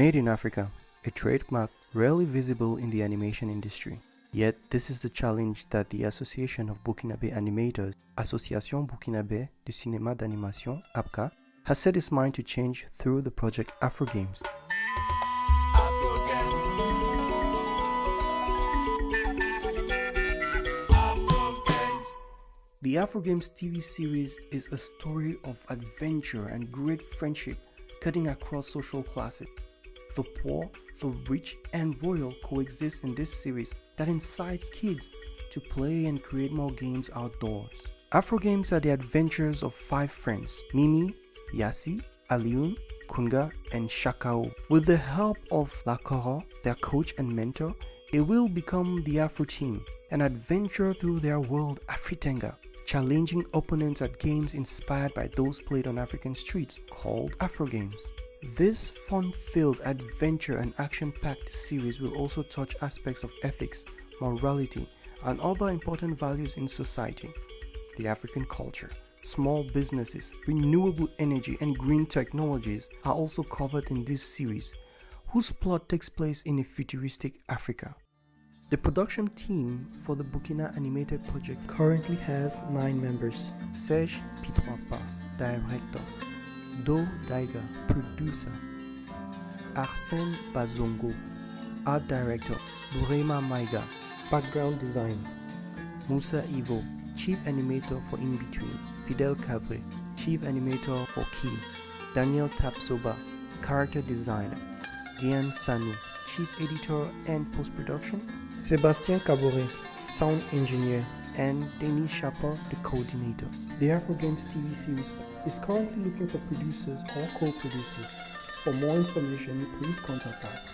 Made in Africa, a trademark rarely visible in the animation industry. Yet, this is the challenge that the Association of Burkinabé Animators, Association Burkinabé du Cinéma d'Animation, ABCA, has set its mind to change through the project Afro Games. The Afro Games TV series is a story of adventure and great friendship cutting across social classes. The poor, the rich, and royal coexist in this series that incites kids to play and create more games outdoors. Afro Games are the adventures of five friends Mimi, Yasi, Aliun, Kunga, and Shakao. With the help of Lakoro, their coach and mentor, they will become the Afro team, an adventure through their world Afritenga, challenging opponents at games inspired by those played on African streets called Afro Games. This fun-filled adventure and action-packed series will also touch aspects of ethics, morality, and other important values in society. The African culture, small businesses, renewable energy, and green technologies are also covered in this series, whose plot takes place in a futuristic Africa. The production team for the Burkina animated project currently has 9 members. Serge Pitroipa, director. Do Daiga, producer. Arsène Bazongo, art director. Burema Maiga, background design. Musa Ivo, chief animator for In Between. Fidel Cabre, chief animator for Key. Daniel Tapsoba, character designer. Diane Sanu, chief editor and post-production. Sebastien Kaboré, sound engineer. And Denis Chapin, the coordinator. The Afro Games TV series is currently looking for producers or co-producers. For more information, please contact us.